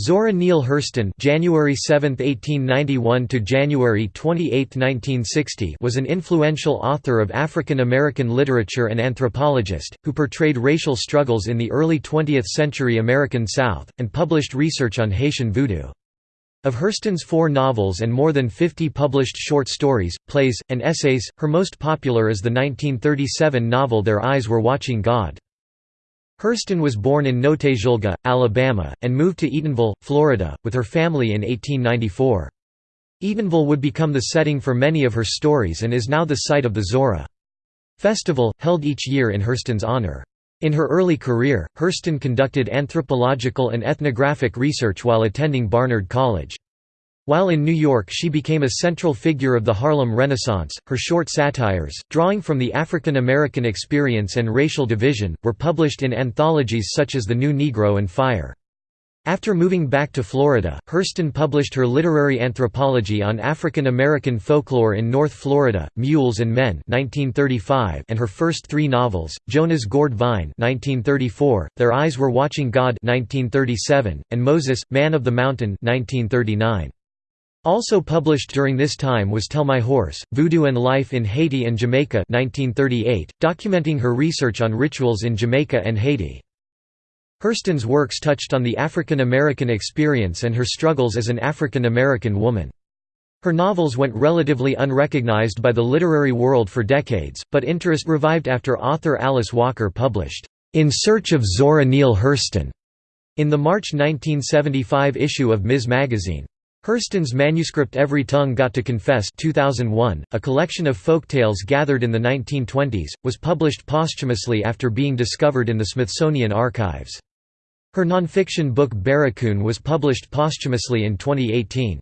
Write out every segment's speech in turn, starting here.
Zora Neale Hurston January 7, 1891 to January 28, 1960 was an influential author of African American literature and anthropologist, who portrayed racial struggles in the early 20th century American South, and published research on Haitian voodoo. Of Hurston's four novels and more than 50 published short stories, plays, and essays, her most popular is the 1937 novel Their Eyes Were Watching God. Hurston was born in Notasulga, Alabama, and moved to Eatonville, Florida, with her family in 1894. Eatonville would become the setting for many of her stories and is now the site of the Zora Festival, held each year in Hurston's honor. In her early career, Hurston conducted anthropological and ethnographic research while attending Barnard College. While in New York she became a central figure of the Harlem Renaissance, her short satires, drawing from the African American experience and racial division, were published in anthologies such as The New Negro and Fire. After moving back to Florida, Hurston published her literary anthropology on African American folklore in North Florida, Mules and Men 1935 and her first three novels, Jonah's Gourd Vine 1934, Their Eyes Were Watching God 1937, and Moses, Man of the Mountain 1939. Also published during this time was Tell My Horse, Voodoo and Life in Haiti and Jamaica 1938, documenting her research on rituals in Jamaica and Haiti. Hurston's works touched on the African American experience and her struggles as an African American woman. Her novels went relatively unrecognized by the literary world for decades, but interest revived after author Alice Walker published, "'In Search of Zora Neale Hurston' in the March 1975 issue of Ms. Magazine. Hurston's manuscript Every Tongue Got to Confess 2001, a collection of folktales gathered in the 1920s, was published posthumously after being discovered in the Smithsonian Archives. Her nonfiction book Barracoon was published posthumously in 2018.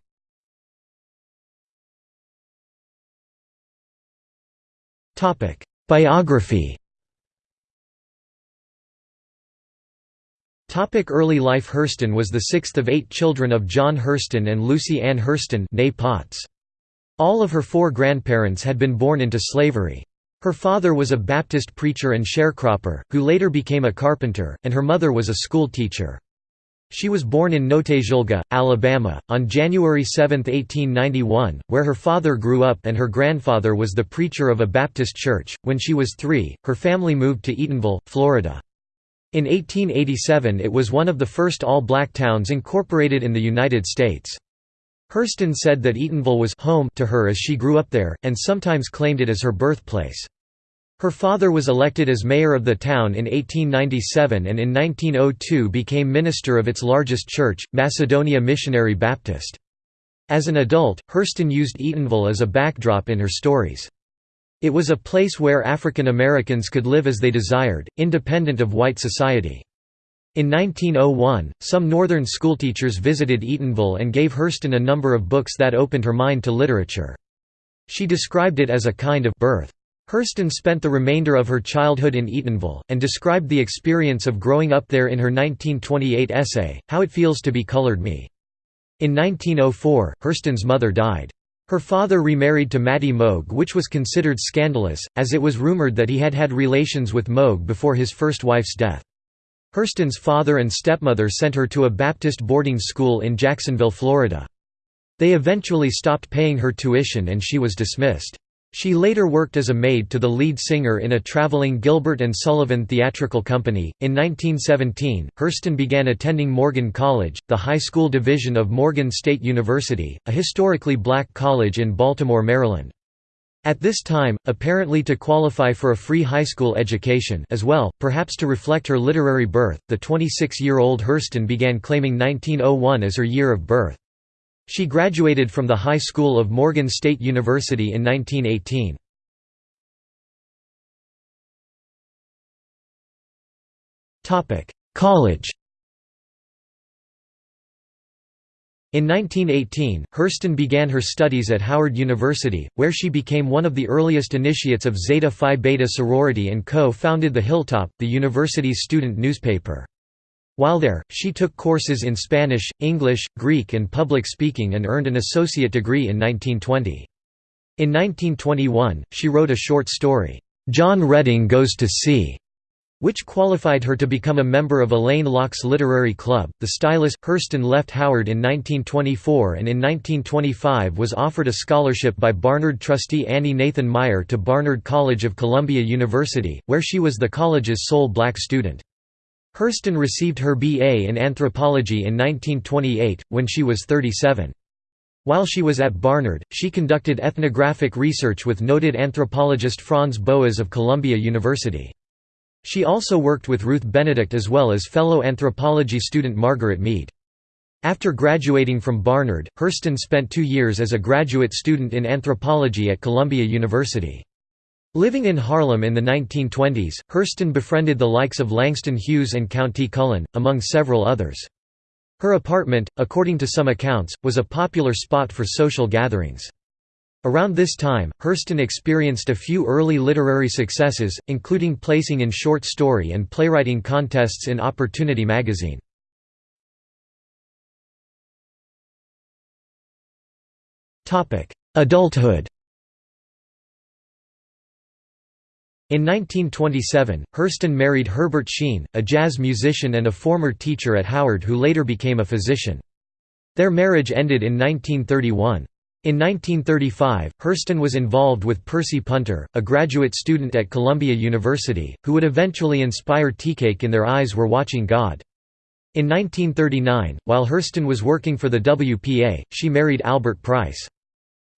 Biography Topic early life Hurston was the sixth of eight children of John Hurston and Lucy Ann Hurston Potts. All of her four grandparents had been born into slavery. Her father was a Baptist preacher and sharecropper, who later became a carpenter, and her mother was a school teacher. She was born in Notasulga, Alabama, on January 7, 1891, where her father grew up and her grandfather was the preacher of a Baptist church. When she was three, her family moved to Eatonville, Florida. In 1887 it was one of the first all-black towns incorporated in the United States. Hurston said that Eatonville was home to her as she grew up there, and sometimes claimed it as her birthplace. Her father was elected as mayor of the town in 1897 and in 1902 became minister of its largest church, Macedonia Missionary Baptist. As an adult, Hurston used Eatonville as a backdrop in her stories. It was a place where African Americans could live as they desired, independent of white society. In 1901, some Northern schoolteachers visited Eatonville and gave Hurston a number of books that opened her mind to literature. She described it as a kind of birth. Hurston spent the remainder of her childhood in Eatonville, and described the experience of growing up there in her 1928 essay, How It Feels to Be Colored Me. In 1904, Hurston's mother died. Her father remarried to Mattie Moge which was considered scandalous, as it was rumored that he had had relations with Moge before his first wife's death. Hurston's father and stepmother sent her to a Baptist boarding school in Jacksonville, Florida. They eventually stopped paying her tuition and she was dismissed. She later worked as a maid to the lead singer in a traveling Gilbert and Sullivan theatrical company. In 1917, Hurston began attending Morgan College, the high school division of Morgan State University, a historically black college in Baltimore, Maryland. At this time, apparently to qualify for a free high school education as well, perhaps to reflect her literary birth, the 26-year-old Hurston began claiming 1901 as her year of birth. She graduated from the High School of Morgan State University in 1918. College In 1918, Hurston began her studies at Howard University, where she became one of the earliest initiates of Zeta Phi Beta sorority and co-founded the Hilltop, the university's student newspaper. While there, she took courses in Spanish, English, Greek and public speaking and earned an associate degree in 1920. In 1921, she wrote a short story, "'John Redding Goes to Sea' which qualified her to become a member of Alain Locke's literary club. The Stylus, Hurston left Howard in 1924 and in 1925 was offered a scholarship by Barnard trustee Annie Nathan Meyer to Barnard College of Columbia University, where she was the college's sole black student. Hurston received her B.A. in anthropology in 1928, when she was 37. While she was at Barnard, she conducted ethnographic research with noted anthropologist Franz Boas of Columbia University. She also worked with Ruth Benedict as well as fellow anthropology student Margaret Mead. After graduating from Barnard, Hurston spent two years as a graduate student in anthropology at Columbia University. Living in Harlem in the 1920s, Hurston befriended the likes of Langston Hughes and Countee Cullen, among several others. Her apartment, according to some accounts, was a popular spot for social gatherings. Around this time, Hurston experienced a few early literary successes, including placing in short story and playwriting contests in Opportunity magazine. Adulthood In 1927, Hurston married Herbert Sheen, a jazz musician and a former teacher at Howard who later became a physician. Their marriage ended in 1931. In 1935, Hurston was involved with Percy Punter, a graduate student at Columbia University, who would eventually inspire Teacake in Their Eyes Were Watching God. In 1939, while Hurston was working for the WPA, she married Albert Price.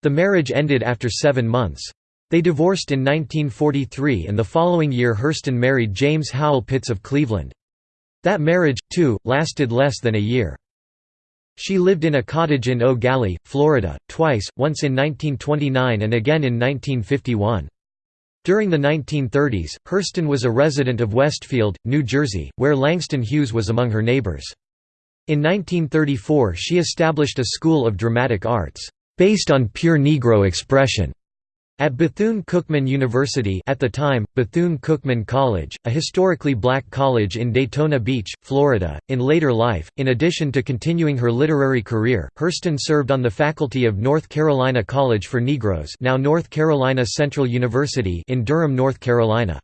The marriage ended after seven months. They divorced in 1943 and the following year Hurston married James Howell Pitts of Cleveland. That marriage, too, lasted less than a year. She lived in a cottage in Gallie, Florida, twice, once in 1929 and again in 1951. During the 1930s, Hurston was a resident of Westfield, New Jersey, where Langston Hughes was among her neighbors. In 1934 she established a school of dramatic arts, based on pure Negro expression, at Bethune-Cookman University at the time, Bethune-Cookman College, a historically black college in Daytona Beach, Florida, in later life, in addition to continuing her literary career, Hurston served on the faculty of North Carolina College for Negroes now North Carolina Central University in Durham, North Carolina.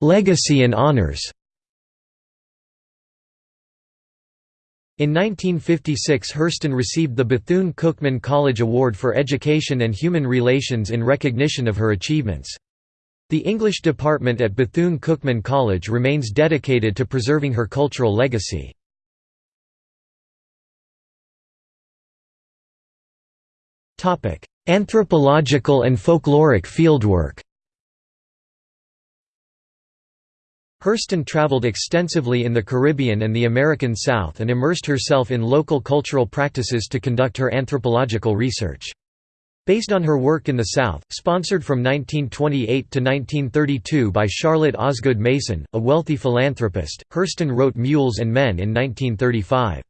Legacy and honors In 1956 Hurston received the Bethune-Cookman College Award for Education and Human Relations in recognition of her achievements. The English department at Bethune-Cookman College remains dedicated to preserving her cultural legacy. Anthropological and folkloric fieldwork Hurston traveled extensively in the Caribbean and the American South and immersed herself in local cultural practices to conduct her anthropological research. Based on her work in the South, sponsored from 1928 to 1932 by Charlotte Osgood Mason, a wealthy philanthropist, Hurston wrote Mules and Men in 1935.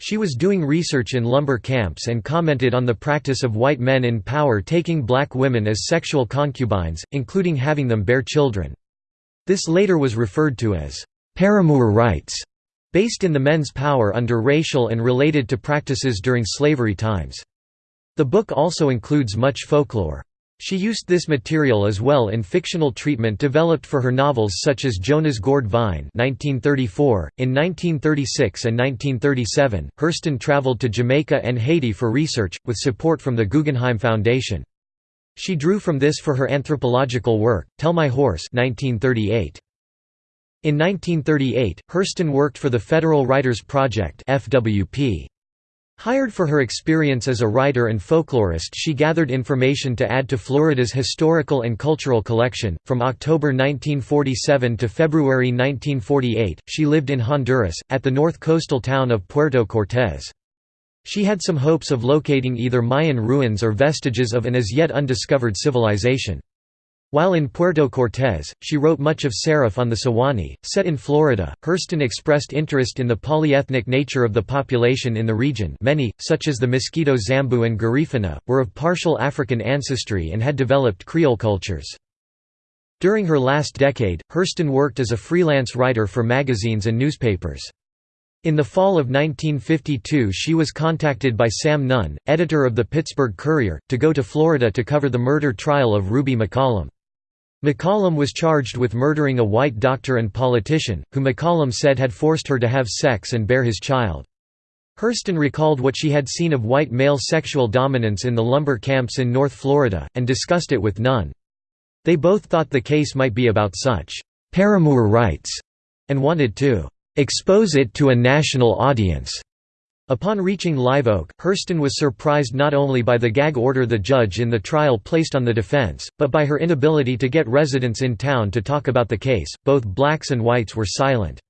She was doing research in lumber camps and commented on the practice of white men in power taking black women as sexual concubines, including having them bear children. This later was referred to as paramour rights, based in the men's power under racial and related to practices during slavery times. The book also includes much folklore. She used this material as well in fictional treatment developed for her novels such as Jonah's Gourd Vine 1934. .In 1936 and 1937, Hurston traveled to Jamaica and Haiti for research, with support from the Guggenheim Foundation. She drew from this for her anthropological work, Tell My Horse 1938. In 1938, Hurston worked for the Federal Writers Project FWP. Hired for her experience as a writer and folklorist, she gathered information to add to Florida's historical and cultural collection. From October 1947 to February 1948, she lived in Honduras, at the north coastal town of Puerto Cortés. She had some hopes of locating either Mayan ruins or vestiges of an as yet undiscovered civilization. While in Puerto Cortés, she wrote much of Seraph on the Suwanee. Set in Florida, Hurston expressed interest in the polyethnic nature of the population in the region many, such as the Miskito Zambo and Garifuna, were of partial African ancestry and had developed Creole cultures. During her last decade, Hurston worked as a freelance writer for magazines and newspapers. In the fall of 1952 she was contacted by Sam Nunn, editor of the Pittsburgh Courier, to go to Florida to cover the murder trial of Ruby McCollum. McCollum was charged with murdering a white doctor and politician, who McCollum said had forced her to have sex and bear his child. Hurston recalled what she had seen of white male sexual dominance in the lumber camps in North Florida, and discussed it with Nunn. They both thought the case might be about such «paramour rights» and wanted to «expose it to a national audience». Upon reaching Live Oak, Hurston was surprised not only by the gag order the judge in the trial placed on the defense, but by her inability to get residents in town to talk about the case. Both blacks and whites were silent.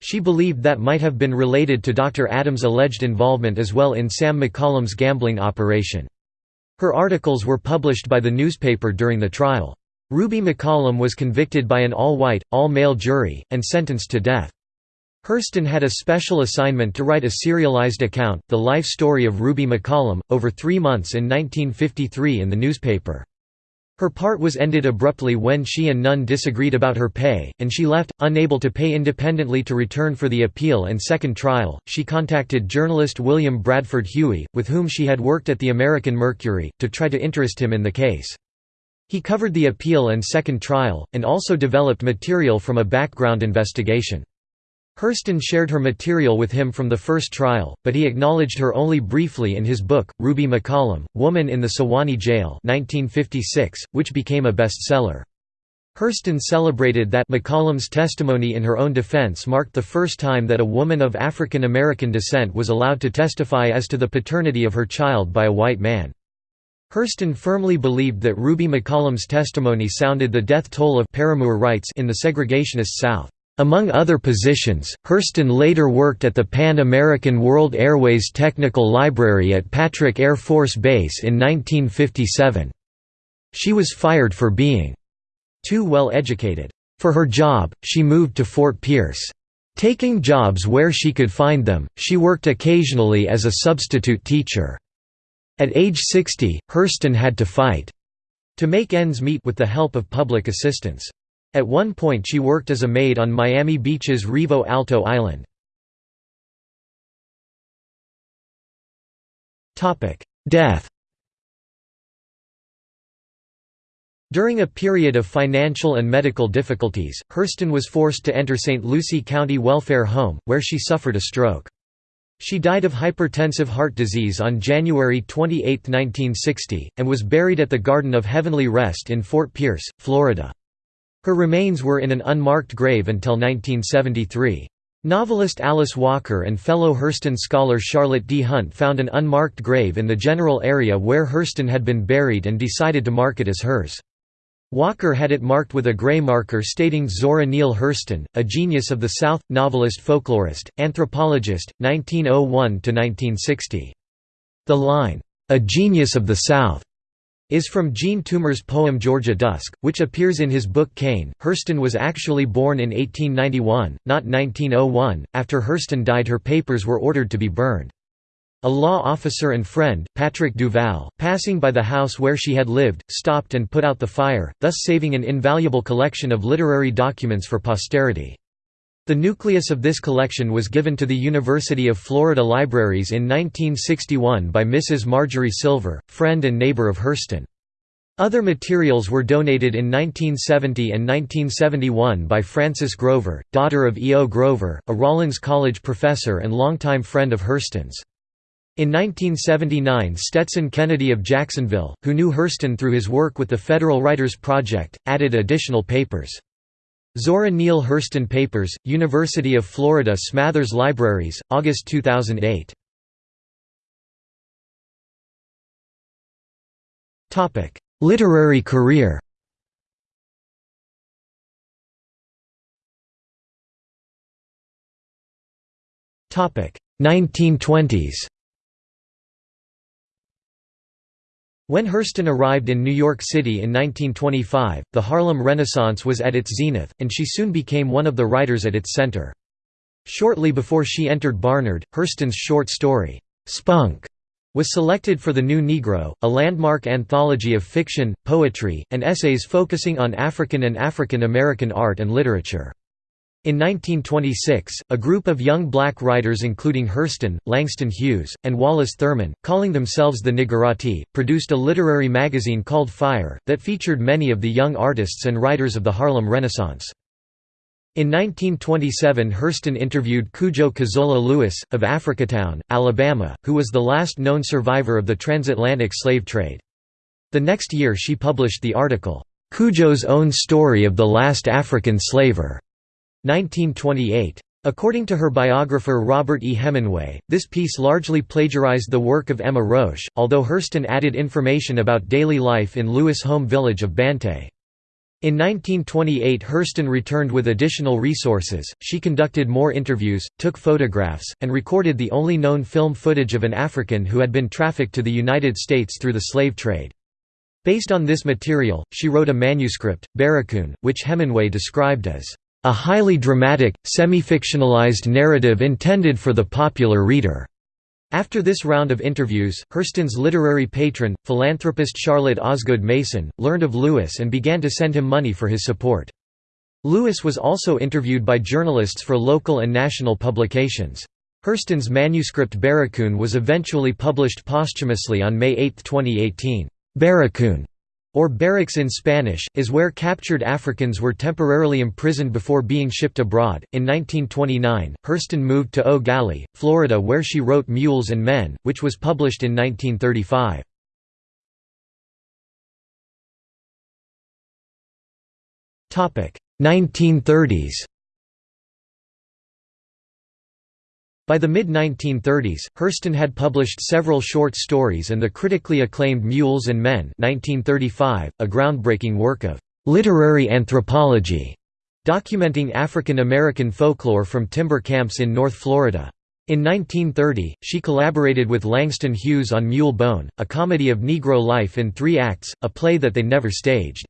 She believed that might have been related to Dr. Adams' alleged involvement as well in Sam McCollum's gambling operation. Her articles were published by the newspaper during the trial. Ruby McCollum was convicted by an all-white, all-male jury, and sentenced to death. Hurston had a special assignment to write a serialized account, the life story of Ruby McCollum, over three months in 1953 in the newspaper. Her part was ended abruptly when she and Nunn disagreed about her pay, and she left, unable to pay independently to return for the appeal and second trial. She contacted journalist William Bradford Huie, with whom she had worked at the American Mercury, to try to interest him in the case. He covered the appeal and second trial, and also developed material from a background investigation. Hurston shared her material with him from the first trial, but he acknowledged her only briefly in his book, Ruby McCollum, Woman in the Suwannee Jail 1956, which became a bestseller. Hurston celebrated that McCollum's testimony in her own defense marked the first time that a woman of African American descent was allowed to testify as to the paternity of her child by a white man. Hurston firmly believed that Ruby McCollum's testimony sounded the death toll of paramour rights in the segregationist South. Among other positions, Hurston later worked at the Pan American World Airways Technical Library at Patrick Air Force Base in 1957. She was fired for being too well educated. For her job, she moved to Fort Pierce. Taking jobs where she could find them, she worked occasionally as a substitute teacher. At age 60, Hurston had to fight to make ends meet with the help of public assistance. At one point she worked as a maid on Miami Beach's Rivo Alto Island. Death During a period of financial and medical difficulties, Hurston was forced to enter St. Lucie County Welfare Home, where she suffered a stroke. She died of hypertensive heart disease on January 28, 1960, and was buried at the Garden of Heavenly Rest in Fort Pierce, Florida. Her remains were in an unmarked grave until 1973. Novelist Alice Walker and fellow Hurston scholar Charlotte D. Hunt found an unmarked grave in the general area where Hurston had been buried and decided to mark it as hers. Walker had it marked with a gray marker stating Zora Neale Hurston, a genius of the South, novelist folklorist, anthropologist, 1901–1960. The line, "'A Genius of the South' is from Jean Toomer's poem Georgia Dusk, which appears in his book Cane. Hurston was actually born in 1891, not 1901. After Hurston died, her papers were ordered to be burned. A law officer and friend, Patrick Duval, passing by the house where she had lived, stopped and put out the fire, thus saving an invaluable collection of literary documents for posterity. The nucleus of this collection was given to the University of Florida Libraries in 1961 by Mrs. Marjorie Silver, friend and neighbor of Hurston. Other materials were donated in 1970 and 1971 by Frances Grover, daughter of E. O. Grover, a Rollins College professor and longtime friend of Hurston's. In 1979 Stetson Kennedy of Jacksonville, who knew Hurston through his work with the Federal Writers Project, added additional papers. Zora Neale Hurston Papers, University of Florida Smathers Libraries, August 2008. Literary career. Topic. 1920s When Hurston arrived in New York City in 1925, the Harlem Renaissance was at its zenith, and she soon became one of the writers at its center. Shortly before she entered Barnard, Hurston's short story, "'Spunk' was selected for The New Negro, a landmark anthology of fiction, poetry, and essays focusing on African and African American art and literature. In 1926, a group of young black writers including Hurston, Langston Hughes, and Wallace Thurman, calling themselves the Niggerati, produced a literary magazine called Fire, that featured many of the young artists and writers of the Harlem Renaissance. In 1927 Hurston interviewed Cudjo Kazoola Lewis, of Africatown, Alabama, who was the last known survivor of the transatlantic slave trade. The next year she published the article, "'Cudjo's Own Story of the Last African Slaver' 1928. According to her biographer Robert E. Hemenway, this piece largely plagiarized the work of Emma Roche, although Hurston added information about daily life in Lewis' home village of Bantay. In 1928 Hurston returned with additional resources, she conducted more interviews, took photographs, and recorded the only known film footage of an African who had been trafficked to the United States through the slave trade. Based on this material, she wrote a manuscript, Barracoon, which Hemenway described as a highly dramatic, semi-fictionalized narrative intended for the popular reader. After this round of interviews, Hurston's literary patron, philanthropist Charlotte Osgood Mason, learned of Lewis and began to send him money for his support. Lewis was also interviewed by journalists for local and national publications. Hurston's manuscript Barracoon was eventually published posthumously on May 8, 2018. Barracoon or barracks in Spanish, is where captured Africans were temporarily imprisoned before being shipped abroad. In 1929, Hurston moved to Gallie, Florida, where she wrote Mules and Men, which was published in 1935. Topic: 1930s. By the mid-1930s, Hurston had published several short stories and the critically acclaimed Mules and Men 1935, a groundbreaking work of «literary anthropology» documenting African American folklore from timber camps in North Florida. In 1930, she collaborated with Langston Hughes on Mule Bone, a comedy of Negro life in three acts, a play that they never staged.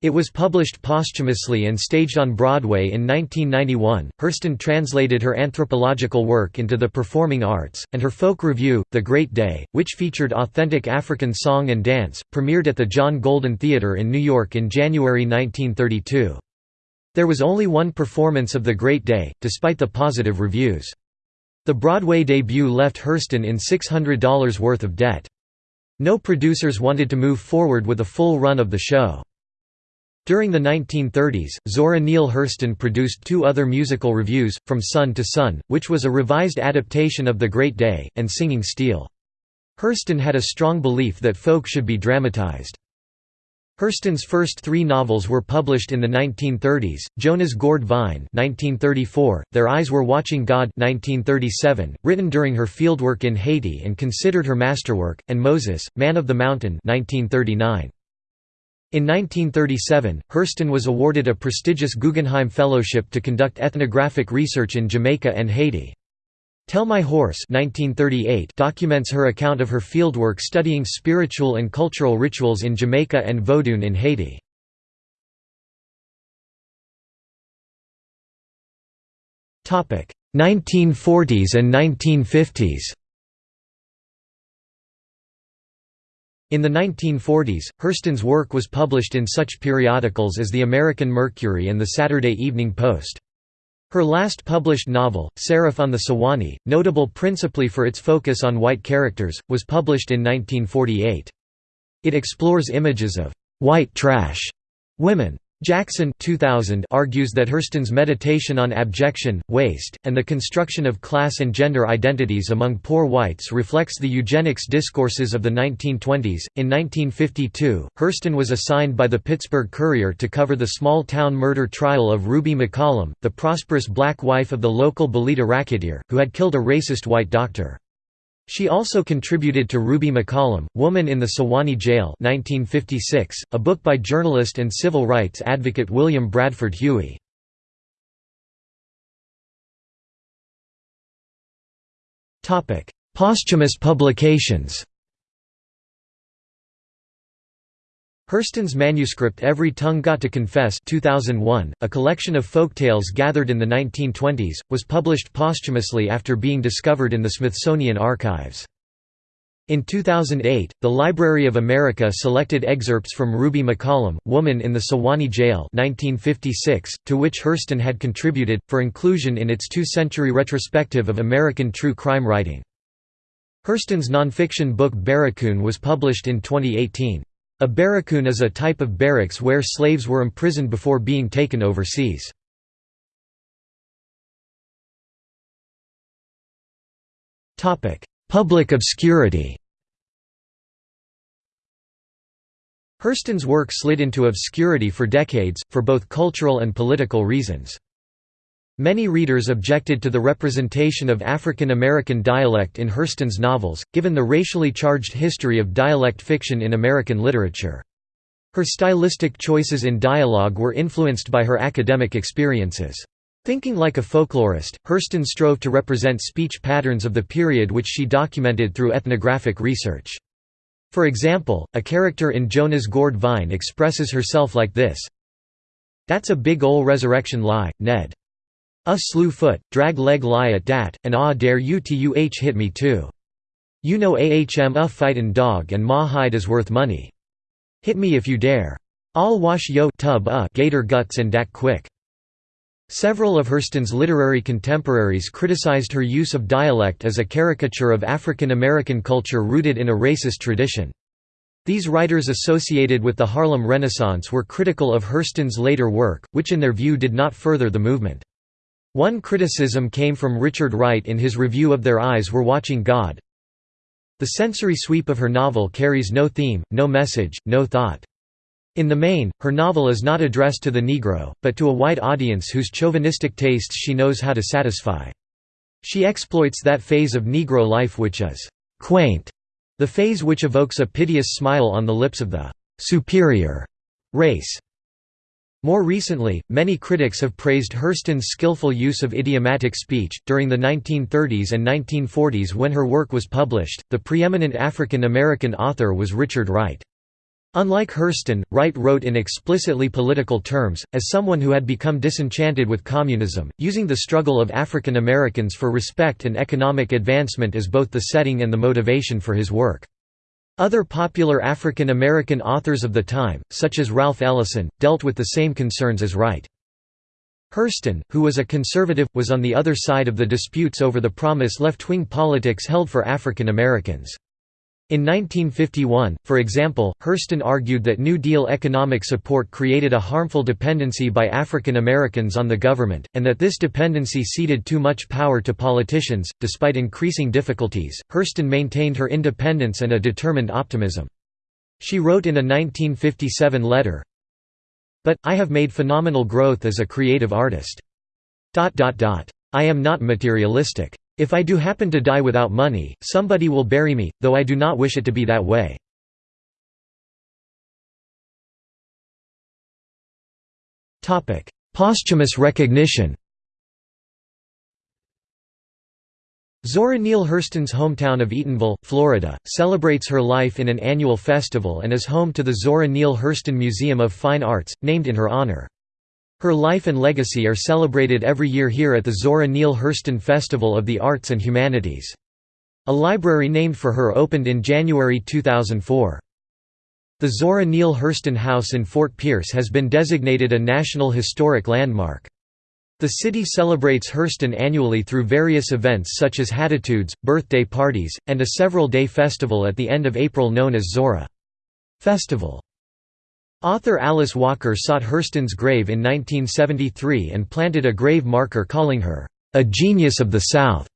It was published posthumously and staged on Broadway in 1991. Hurston translated her anthropological work into the performing arts, and her folk revue, The Great Day, which featured authentic African song and dance, premiered at the John Golden Theatre in New York in January 1932. There was only one performance of The Great Day, despite the positive reviews. The Broadway debut left Hurston in $600 worth of debt. No producers wanted to move forward with a full run of the show. During the 1930s, Zora Neale Hurston produced two other musical revues, From Sun to Sun, which was a revised adaptation of The Great Day, and Singing Steel. Hurston had a strong belief that folk should be dramatized. Hurston's first three novels were published in the 1930s, Jonah's Gourd Vine 1934, Their Eyes Were Watching God 1937, written during her fieldwork in Haiti and considered her masterwork, and Moses, Man of the Mountain 1939. In 1937, Hurston was awarded a prestigious Guggenheim Fellowship to conduct ethnographic research in Jamaica and Haiti. Tell My Horse 1938 documents her account of her fieldwork studying spiritual and cultural rituals in Jamaica and Vodun in Haiti. Topic: 1940s and 1950s. In the 1940s, Hurston's work was published in such periodicals as the American Mercury and the Saturday Evening Post. Her last published novel, Seraph on the Suwanee, notable principally for its focus on white characters, was published in 1948. It explores images of «white trash» women. Jackson 2000 argues that Hurston's meditation on abjection, waste, and the construction of class and gender identities among poor whites reflects the eugenics discourses of the 1920s. In 1952, Hurston was assigned by the Pittsburgh Courier to cover the small town murder trial of Ruby McCollum, the prosperous black wife of the local Bolita racketeer, who had killed a racist white doctor. She also contributed to Ruby McCollum, Woman in the Suwannee Jail 1956, a book by journalist and civil rights advocate William Bradford Huie. Posthumous publications Hurston's manuscript Every Tongue Got to Confess 2001, a collection of folktales gathered in the 1920s, was published posthumously after being discovered in the Smithsonian archives. In 2008, the Library of America selected excerpts from Ruby McCollum, Woman in the Suwannee Jail 1956, to which Hurston had contributed, for inclusion in its two-century retrospective of American true crime writing. Hurston's nonfiction book Barracoon was published in 2018. A barracoon is a type of barracks where slaves were imprisoned before being taken overseas. Public obscurity Hurston's work slid into obscurity for decades, for both cultural and political reasons. Many readers objected to the representation of African American dialect in Hurston's novels, given the racially charged history of dialect fiction in American literature. Her stylistic choices in dialogue were influenced by her academic experiences. Thinking like a folklorist, Hurston strove to represent speech patterns of the period which she documented through ethnographic research. For example, a character in Jonah's Gourd Vine expresses herself like this That's a big ol' resurrection lie, Ned. A slew foot, drag leg lie at dat, and ah dare you to uh hit me too. You know ahm a fightin' dog and ma hide is worth money. Hit me if you dare. I'll wash yo tub uh gator guts and dat quick. Several of Hurston's literary contemporaries criticized her use of dialect as a caricature of African American culture rooted in a racist tradition. These writers associated with the Harlem Renaissance were critical of Hurston's later work, which in their view did not further the movement. One criticism came from Richard Wright in his review of Their Eyes Were Watching God. The sensory sweep of her novel carries no theme, no message, no thought. In the main, her novel is not addressed to the Negro, but to a white audience whose chauvinistic tastes she knows how to satisfy. She exploits that phase of Negro life which is «quaint», the phase which evokes a piteous smile on the lips of the «superior» race. More recently, many critics have praised Hurston's skillful use of idiomatic speech. During the 1930s and 1940s, when her work was published, the preeminent African American author was Richard Wright. Unlike Hurston, Wright wrote in explicitly political terms, as someone who had become disenchanted with communism, using the struggle of African Americans for respect and economic advancement as both the setting and the motivation for his work. Other popular African American authors of the time, such as Ralph Ellison, dealt with the same concerns as Wright. Hurston, who was a conservative, was on the other side of the disputes over the promise left-wing politics held for African Americans. In 1951, for example, Hurston argued that New Deal economic support created a harmful dependency by African Americans on the government, and that this dependency ceded too much power to politicians. Despite increasing difficulties, Hurston maintained her independence and a determined optimism. She wrote in a 1957 letter, But, I have made phenomenal growth as a creative artist. I am not materialistic. If I do happen to die without money, somebody will bury me, though I do not wish it to be that way. Posthumous recognition Zora Neale Hurston's hometown of Eatonville, Florida, celebrates her life in an annual festival and is home to the Zora Neale Hurston Museum of Fine Arts, named in her honor. Her life and legacy are celebrated every year here at the Zora Neale Hurston Festival of the Arts and Humanities. A library named for her opened in January 2004. The Zora Neale Hurston House in Fort Pierce has been designated a National Historic Landmark. The city celebrates Hurston annually through various events such as Hatitudes, birthday parties, and a several-day festival at the end of April known as Zora Festival. Author Alice Walker sought Hurston's grave in 1973 and planted a grave marker calling her, "...a genius of the South."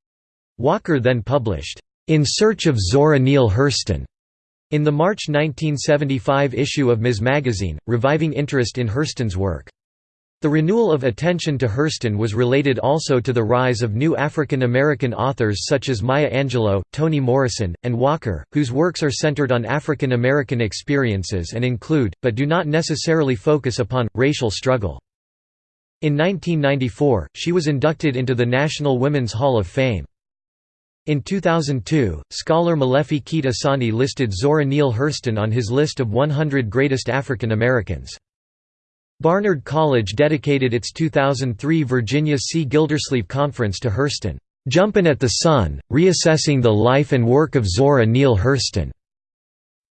Walker then published, "...In Search of Zora Neale Hurston." in the March 1975 issue of Ms. Magazine, reviving interest in Hurston's work. The renewal of attention to Hurston was related also to the rise of new African American authors such as Maya Angelou, Toni Morrison, and Walker, whose works are centered on African American experiences and include, but do not necessarily focus upon, racial struggle. In 1994, she was inducted into the National Women's Hall of Fame. In 2002, scholar Molefi Kete Asante listed Zora Neale Hurston on his list of 100 greatest African Americans. Barnard College dedicated its 2003 Virginia C. Gildersleeve Conference to Hurston. "'Jumpin' at the Sun, Reassessing the Life and Work of Zora Neale Hurston'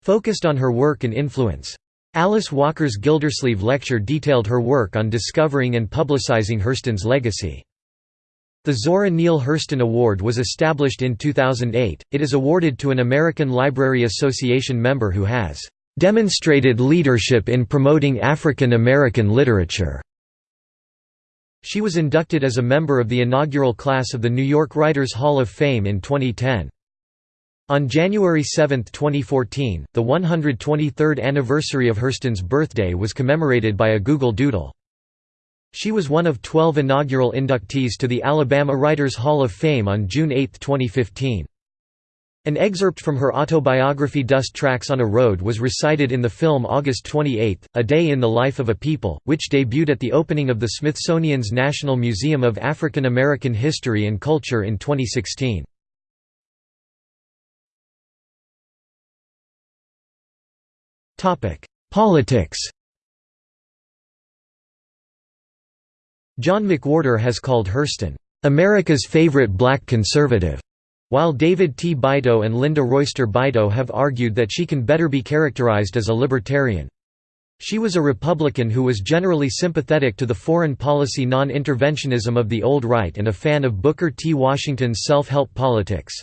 focused on her work and influence. Alice Walker's Gildersleeve Lecture detailed her work on discovering and publicizing Hurston's legacy. The Zora Neale Hurston Award was established in 2008. It is awarded to an American Library Association member who has demonstrated leadership in promoting African American literature. She was inducted as a member of the inaugural class of the New York Writers Hall of Fame in 2010. On January 7, 2014, the 123rd anniversary of Hurston's birthday was commemorated by a Google Doodle. She was one of 12 inaugural inductees to the Alabama Writers Hall of Fame on June 8, 2015. An excerpt from her autobiography Dust Tracks on a Road was recited in the film August 28, A Day in the Life of a People, which debuted at the opening of the Smithsonian's National Museum of African American History and Culture in 2016. Politics John McWhorter has called Hurston, "...America's favorite black conservative." While David T. Beito and Linda Royster Beito have argued that she can better be characterized as a libertarian. She was a Republican who was generally sympathetic to the foreign policy non-interventionism of the old right and a fan of Booker T. Washington's self-help politics.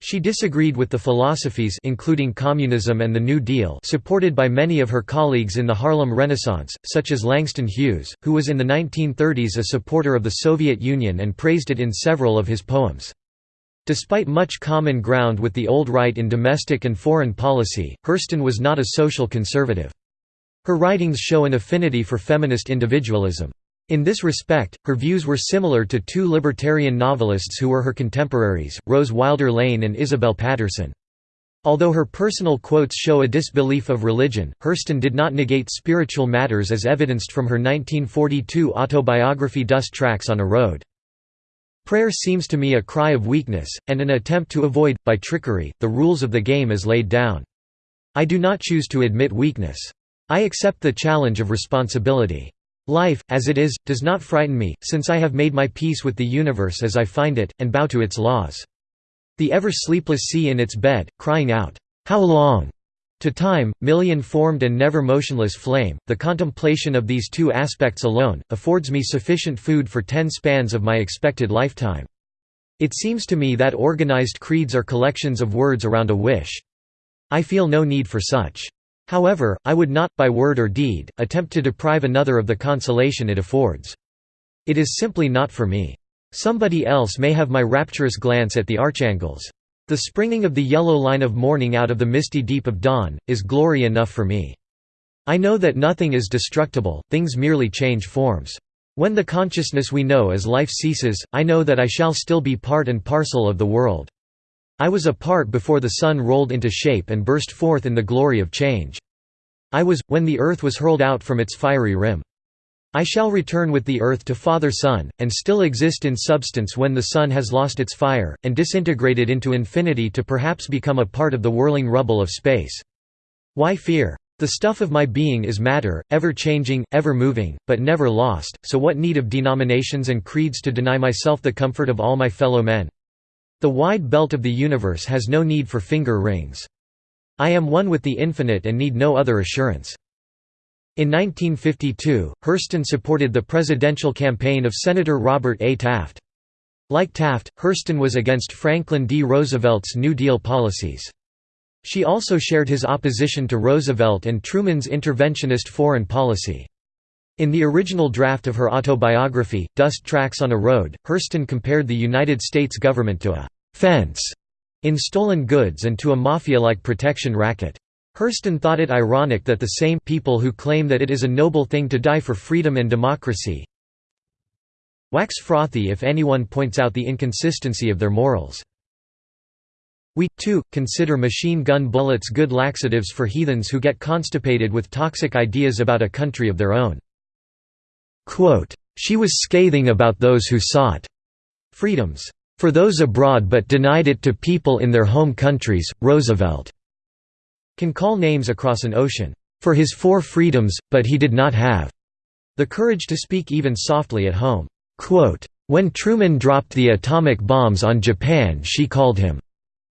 She disagreed with the philosophies including communism and the New Deal supported by many of her colleagues in the Harlem Renaissance, such as Langston Hughes, who was in the 1930s a supporter of the Soviet Union and praised it in several of his poems. Despite much common ground with the old right in domestic and foreign policy, Hurston was not a social conservative. Her writings show an affinity for feminist individualism. In this respect, her views were similar to two libertarian novelists who were her contemporaries, Rose Wilder Lane and Isabel Paterson. Although her personal quotes show a disbelief of religion, Hurston did not negate spiritual matters as evidenced from her 1942 autobiography Dust Tracks on a Road. Prayer seems to me a cry of weakness, and an attempt to avoid, by trickery, the rules of the game as laid down. I do not choose to admit weakness. I accept the challenge of responsibility. Life, as it is, does not frighten me, since I have made my peace with the universe as I find it, and bow to its laws. The ever-sleepless sea in its bed, crying out, How long? To time, million-formed and never motionless flame, the contemplation of these two aspects alone, affords me sufficient food for ten spans of my expected lifetime. It seems to me that organized creeds are collections of words around a wish. I feel no need for such. However, I would not, by word or deed, attempt to deprive another of the consolation it affords. It is simply not for me. Somebody else may have my rapturous glance at the archangels. The springing of the yellow line of morning out of the misty deep of dawn, is glory enough for me. I know that nothing is destructible, things merely change forms. When the consciousness we know as life ceases, I know that I shall still be part and parcel of the world. I was a part before the sun rolled into shape and burst forth in the glory of change. I was, when the earth was hurled out from its fiery rim. I shall return with the earth to Father Sun, and still exist in substance when the sun has lost its fire, and disintegrated into infinity to perhaps become a part of the whirling rubble of space. Why fear? The stuff of my being is matter, ever-changing, ever-moving, but never lost, so what need of denominations and creeds to deny myself the comfort of all my fellow men? The wide belt of the universe has no need for finger rings. I am one with the infinite and need no other assurance. In 1952, Hurston supported the presidential campaign of Senator Robert A. Taft. Like Taft, Hurston was against Franklin D. Roosevelt's New Deal policies. She also shared his opposition to Roosevelt and Truman's interventionist foreign policy. In the original draft of her autobiography, Dust Tracks on a Road, Hurston compared the United States government to a «fence» in stolen goods and to a mafia-like protection racket. Hurston thought it ironic that the same people who claim that it is a noble thing to die for freedom and democracy wax frothy if anyone points out the inconsistency of their morals. We, too, consider machine gun bullets good laxatives for heathens who get constipated with toxic ideas about a country of their own. Quote, she was scathing about those who sought freedoms for those abroad but denied it to people in their home countries. Roosevelt can call names across an ocean for his four freedoms, but he did not have the courage to speak even softly at home. Quote, When Truman dropped the atomic bombs on Japan she called him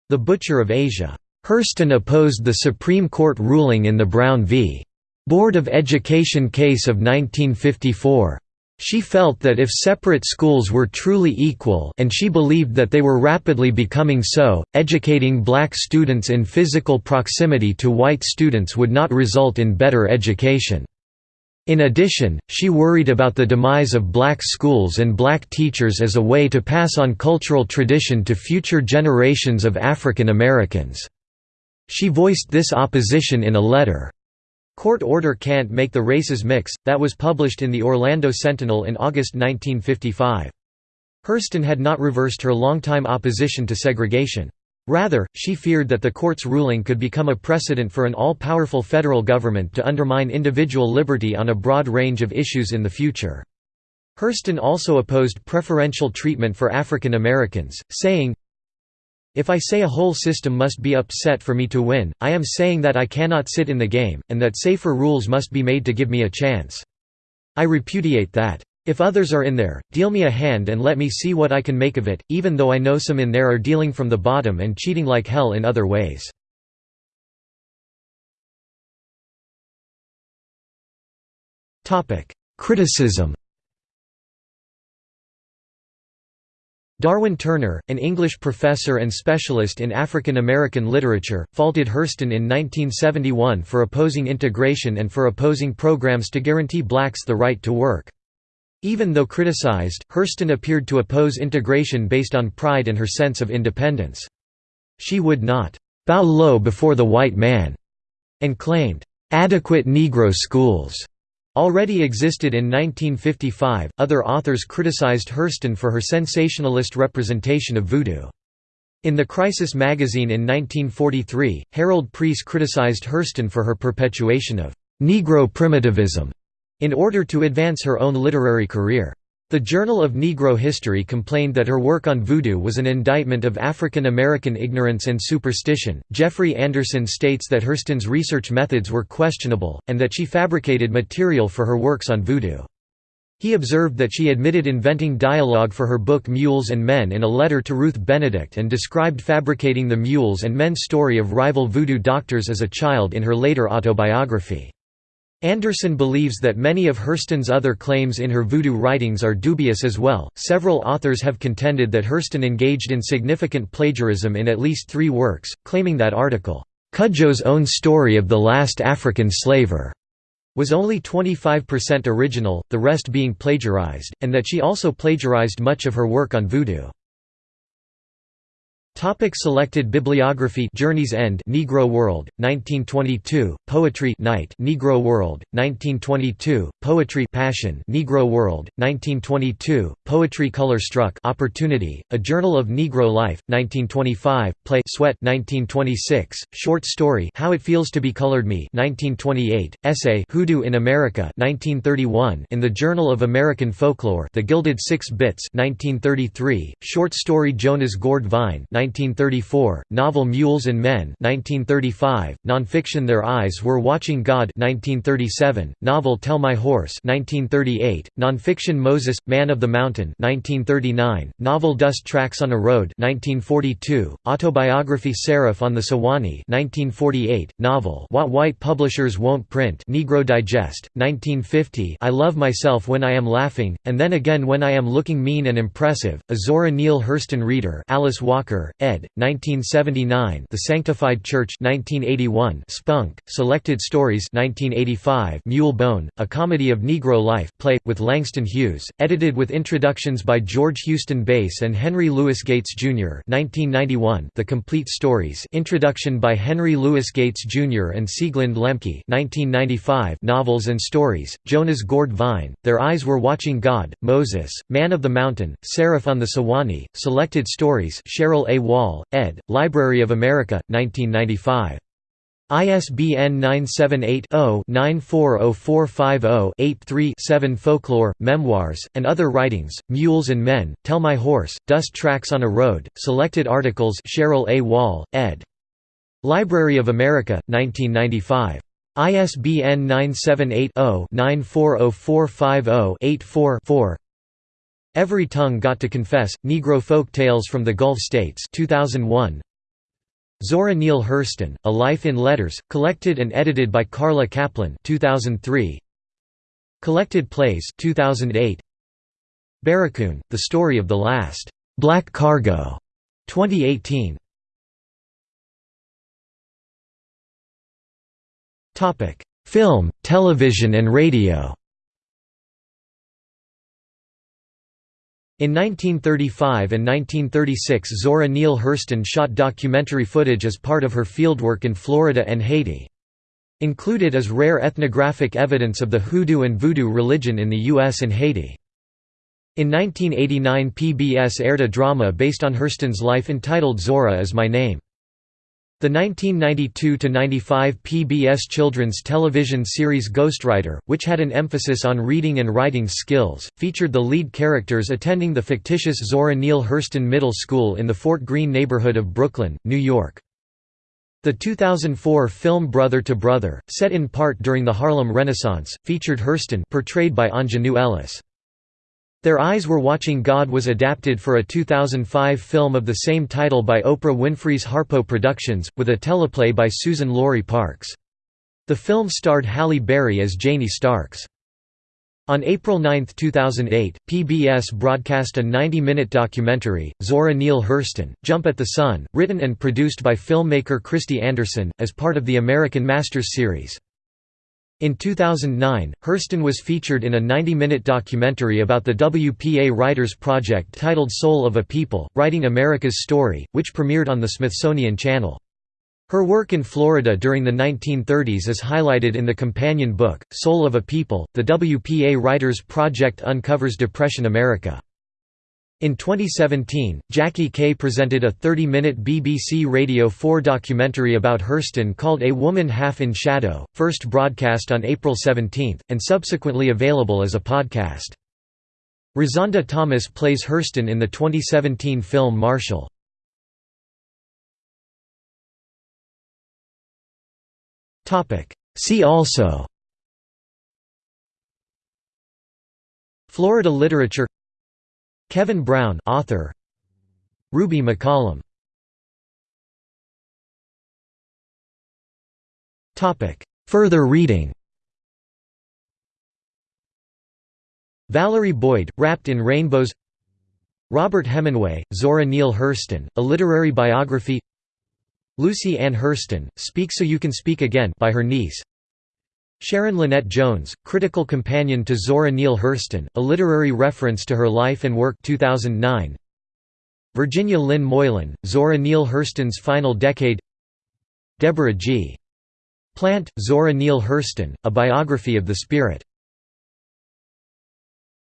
the Butcher of Asia. Hurston opposed the Supreme Court ruling in the Brown v. Board of Education case of 1954. She felt that if separate schools were truly equal and she believed that they were rapidly becoming so, educating black students in physical proximity to white students would not result in better education. In addition, she worried about the demise of black schools and black teachers as a way to pass on cultural tradition to future generations of African Americans. She voiced this opposition in a letter. Court Order Can't Make the Races Mix, that was published in the Orlando Sentinel in August 1955. Hurston had not reversed her longtime opposition to segregation. Rather, she feared that the court's ruling could become a precedent for an all-powerful federal government to undermine individual liberty on a broad range of issues in the future. Hurston also opposed preferential treatment for African Americans, saying, if I say a whole system must be upset for me to win, I am saying that I cannot sit in the game, and that safer rules must be made to give me a chance. I repudiate that. If others are in there, deal me a hand and let me see what I can make of it, even though I know some in there are dealing from the bottom and cheating like hell in other ways. Criticism Darwin Turner, an English professor and specialist in African American literature, faulted Hurston in 1971 for opposing integration and for opposing programs to guarantee blacks the right to work. Even though criticized, Hurston appeared to oppose integration based on pride and her sense of independence. She would not «bow low before the white man» and claimed «adequate Negro schools» already existed in 1955. Other authors criticized Hurston for her sensationalist representation of voodoo. In The Crisis magazine in 1943, Harold Preece criticized Hurston for her perpetuation of Negro primitivism in order to advance her own literary career. The Journal of Negro History complained that her work on voodoo was an indictment of African American ignorance and superstition. Jeffrey Anderson states that Hurston's research methods were questionable, and that she fabricated material for her works on voodoo. He observed that she admitted inventing dialogue for her book Mules and Men in a letter to Ruth Benedict and described fabricating the Mules and Men story of rival voodoo doctors as a child in her later autobiography. Anderson believes that many of Hurston's other claims in her voodoo writings are dubious as well. Several authors have contended that Hurston engaged in significant plagiarism in at least three works, claiming that article, Cudjo's own story of the last African slaver, was only 25% original, the rest being plagiarized, and that she also plagiarized much of her work on voodoo. Topic selected bibliography Journey's End Negro World 1922 Poetry Night Negro World 1922 Poetry Passion Negro World 1922 Poetry Color Struck Opportunity A Journal of Negro Life 1925 Play Sweat 1926 Short Story How It Feels to Be Colored Me 1928 Essay Hoodoo in America 1931 In the Journal of American Folklore The Gilded Six Bits 1933 Short Story Jonah's Gourd Vine 1934, novel Mules and Men 1935, nonfiction Their Eyes Were Watching God 1937, novel Tell My Horse 1938, nonfiction Moses, Man of the Mountain 1939, novel Dust Tracks on a Road 1942, autobiography Seraph on the Suwanee 1948, novel What White Publishers Won't Print Negro Digest, 1950 I Love Myself When I Am Laughing, and Then Again When I Am Looking Mean and Impressive, a Zora Neale Hurston reader Alice Walker, ed. 1979. The Sanctified Church 1981. Spunk. Selected Stories 1985. Mule Bone, A Comedy of Negro Life play, with Langston Hughes, edited with introductions by George Houston Bass and Henry Louis Gates, Jr. 1991. The Complete Stories introduction by Henry Louis Gates, Jr. and Sieglinde Lemke 1995. Novels and Stories, Jonah's Gourd Vine, Their Eyes Were Watching God, Moses, Man of the Mountain, Seraph on the Suwanee, Selected Stories Cheryl A. Wall, ed., Library of America, 1995. ISBN 978-0-940450-83-7 Folklore, Memoirs, and Other Writings, Mules and Men, Tell My Horse, Dust Tracks on a Road, Selected Articles Cheryl A. Wall, ed. Library of America, 1995. ISBN 978 0 940450 84 4 Every Tongue Got to Confess, Negro Folk Tales from the Gulf States 2001. Zora Neale Hurston, A Life in Letters, collected and edited by Carla Kaplan 2003. Collected Plays 2008. Barracoon, The Story of the Last Black Cargo 2018. Topic: Film, television and radio. In 1935 and 1936 Zora Neale Hurston shot documentary footage as part of her fieldwork in Florida and Haiti. Included is rare ethnographic evidence of the Hoodoo and Voodoo religion in the U.S. and Haiti. In 1989 PBS aired a drama based on Hurston's life entitled Zora is My Name. The 1992–95 PBS children's television series Ghostwriter, which had an emphasis on reading and writing skills, featured the lead characters attending the fictitious Zora Neale Hurston Middle School in the Fort Greene neighborhood of Brooklyn, New York. The 2004 film Brother to Brother, set in part during the Harlem Renaissance, featured Hurston portrayed by Aunjanue Ellis. Their Eyes Were Watching God was adapted for a 2005 film of the same title by Oprah Winfrey's Harpo Productions, with a teleplay by Suzan-Lori Parks. The film starred Halle Berry as Janie Starks. On April 9, 2008, PBS broadcast a 90-minute documentary, Zora Neale Hurston, Jump at the Sun, written and produced by filmmaker Kristy Andersen, as part of the American Masters series. In 2009, Hurston was featured in a 90-minute documentary about the WPA Writers Project titled Soul of a People, Writing America's Story, which premiered on the Smithsonian Channel. Her work in Florida during the 1930s is highlighted in the companion book, Soul of a People, the WPA Writers Project uncovers Depression America. In 2017, Jackie Kay presented a 30-minute BBC Radio 4 documentary about Hurston called A Woman Half in Shadow, first broadcast on April 17, and subsequently available as a podcast. Rozonda Thomas plays Hurston in the 2017 film Marshall. See also Florida literature Kevin Brown author. Ruby McCollum. Topic. Further reading. Valerie Boyd, Wrapped in Rainbows. Robert Hemenway, Zora Neale Hurston, A Literary Biography. Lucy Ann Hurston, Speak So You Can Speak Again by her niece Sharon Lynette Jones, Critical Companion to Zora Neale Hurston, a literary reference to her life and work 2009. Virginia Lynn Moylan, Zora Neale Hurston's Final Decade Deborah G. Plant, Zora Neale Hurston, A Biography of the Spirit